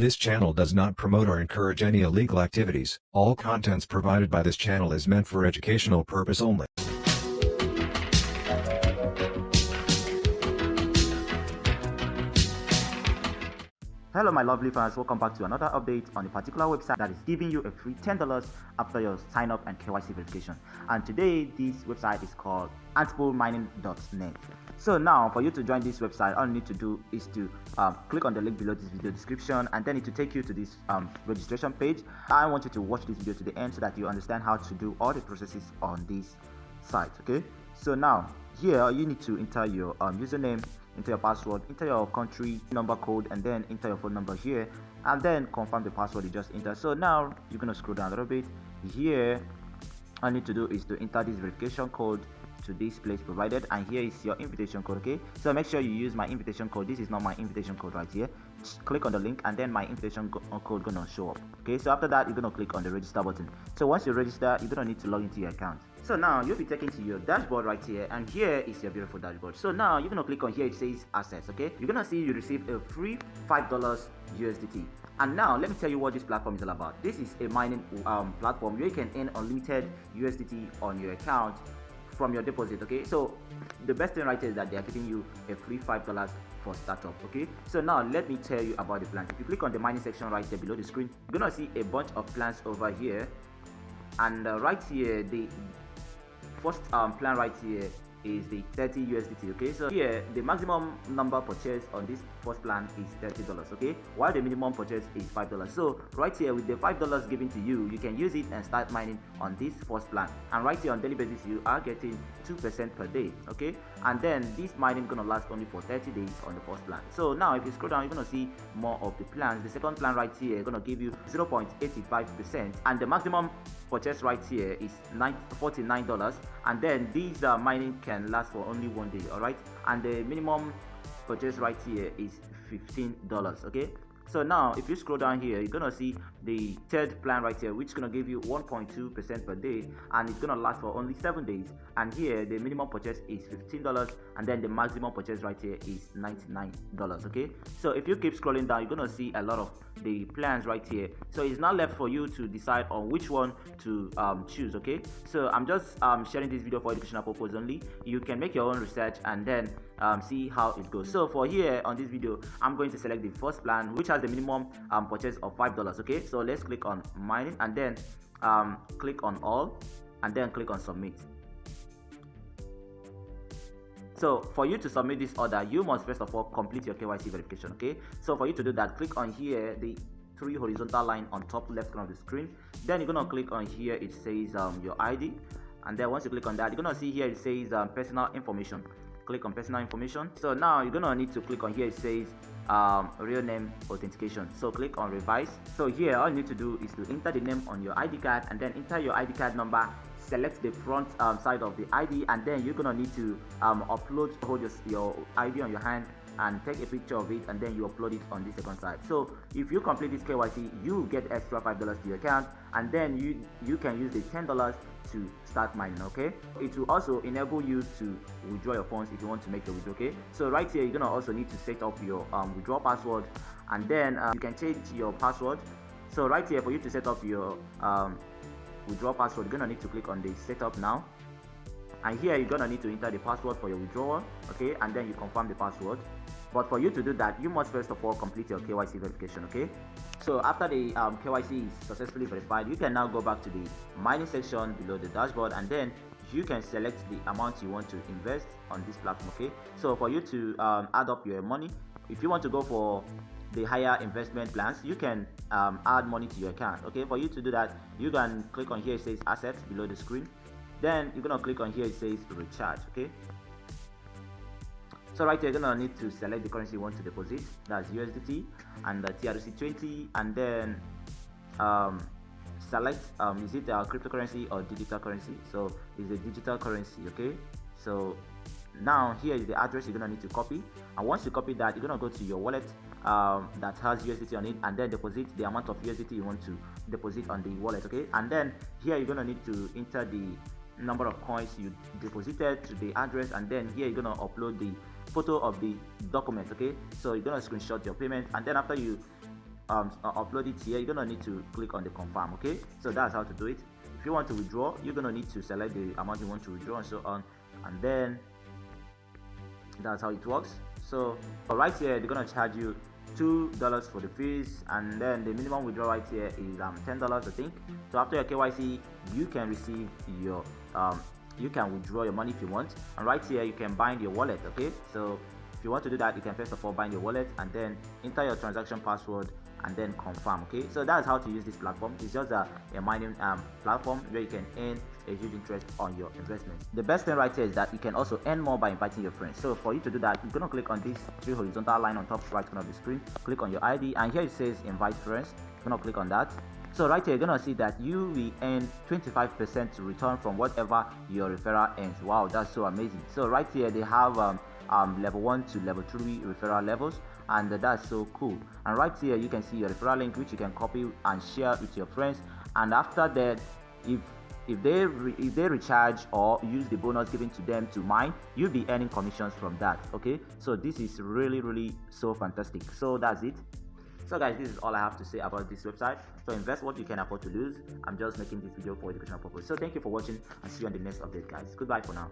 This channel does not promote or encourage any illegal activities. All contents provided by this channel is meant for educational purpose only. Hello my lovely fans, welcome back to another update on a particular website that is giving you a free $10 after your sign up and KYC verification. And today this website is called antpoolmining.net. So now for you to join this website, all you need to do is to um, click on the link below this video description and then it will take you to this um, registration page. I want you to watch this video to the end so that you understand how to do all the processes on this site. Okay, so now here you need to enter your um, username enter your password enter your country number code and then enter your phone number here and then confirm the password you just entered. So now you're gonna scroll down a little bit. Here all I need to do is to enter this verification code to this place provided and here is your invitation code okay? So make sure you use my invitation code. This is not my invitation code right here click on the link and then my invitation uh, code gonna show up. Okay so after that you're gonna click on the register button. So once you register you're gonna need to log into your account. So now you'll be taken to your dashboard right here and here is your beautiful dashboard. So now you're gonna click on here it says assets okay? You're gonna see you receive a free five dollars usdt and now let me tell you what this platform is all about. This is a mining um, platform where you can earn unlimited usdt on your account from your deposit okay? So the best thing right is that they are giving you a free five dollars for startup okay? So now let me tell you about the plans if you click on the mining section right there below the screen you're gonna see a bunch of plans over here. And uh, right here the first um, plan right here is the 30 USDT okay? So here the maximum number purchase on this first plan is 30 dollars okay? While the minimum purchase is five dollars. So right here with the five dollars given to you you can use it and start mining on this first plan. And right here on daily basis you are getting two percent per day okay? And then this mining gonna last only for 30 days on the first plan. So now if you scroll down you're gonna see more of the plans. The second plan right here gonna give you 0.85 percent. And the maximum purchase right here is 49 dollars. And then these uh, mining can last for only one day all right and the minimum purchase right here is 15 dollars okay so now if you scroll down here you're gonna see the third plan right here which is gonna give you 1.2 percent per day and it's gonna last for only seven days. And here the minimum purchase is 15 dollars and then the maximum purchase right here is 99 dollars okay? So if you keep scrolling down you're gonna see a lot of the plans right here. So it's not left for you to decide on which one to um, choose okay? So i'm just um, sharing this video for educational purpose only. You can make your own research and then um, see how it goes. So for here on this video i'm going to select the first plan which has the minimum um, purchase of five dollars okay? So let's click on mining and then um, click on all and then click on submit. So for you to submit this order you must first of all complete your kyc verification okay? So for you to do that click on here the three horizontal line on top left corner of the screen. Then you're gonna click on here it says um, your id and then once you click on that you're gonna see here it says um, personal information. Click on personal information. So now you're gonna need to click on here it says um, real name authentication. So click on revise. So here all you need to do is to enter the name on your id card and then enter your id card number select the front um, side of the id and then you're gonna need to um, upload hold your, your id on your hand and take a picture of it and then you upload it on the second side so if you complete this kyc you get extra five dollars to your account and then you you can use the ten dollars to start mining okay? It will also enable you to withdraw your funds if you want to make the withdraw okay? So right here you're gonna also need to set up your um, withdraw password and then uh, you can change your password. So right here for you to set up your um, withdraw password you're gonna need to click on the setup now and here you're gonna need to enter the password for your withdrawal okay? And then you confirm the password. But for you to do that you must first of all complete your kyc verification okay? So after the um, kyc is successfully verified you can now go back to the mining section below the dashboard and then you can select the amount you want to invest on this platform okay? So for you to um, add up your money if you want to go for the higher investment plans you can um, add money to your account okay? For you to do that you can click on here it says assets below the screen then you're gonna click on here it says recharge okay? So right here you're gonna need to select the currency you want to deposit. That's USDT and the TRC20 and then um, select um, is it a cryptocurrency or digital currency? So it's a digital currency okay? So now here is the address you're gonna need to copy. And once you copy that you're gonna go to your wallet um, that has USDT on it and then deposit the amount of USDT you want to deposit on the wallet okay? And then here you're gonna need to enter the number of coins you deposited to the address and then here you're gonna upload the photo of the document okay? So you're gonna screenshot your payment and then after you um, uh, upload it here you're gonna need to click on the confirm okay? So that's how to do it. If you want to withdraw you're gonna need to select the amount you want to withdraw and so on and then that's how it works. So right here they're gonna charge you two dollars for the fees and then the minimum withdrawal right here is um ten dollars i think. So after your kyc you can receive your um you can withdraw your money if you want. And right here you can bind your wallet okay? So if you want to do that you can first of all bind your wallet and then enter your transaction password and then confirm okay? So that's how to use this platform. It's just a, a mining um, platform where you can earn a huge interest on your investment. The best thing right here is that you can also earn more by inviting your friends. So for you to do that you're to click on this three horizontal line on top right corner of the screen. Click on your id and here it says invite friends. You're to click on that. So right here, you're gonna see that you will earn 25% return from whatever your referral earns. Wow, that's so amazing. So right here, they have um, um, level 1 to level 3 referral levels and that's so cool. And right here you can see your referral link which you can copy and share with your friends. And after that if if they if they recharge or use the bonus given to them to mine you'll be earning commissions from that okay? So this is really really so fantastic. So that's it. So guys this is all i have to say about this website. So invest what you can afford to lose. I'm just making this video for educational purpose. So thank you for watching and see you on the next update guys. Goodbye for now.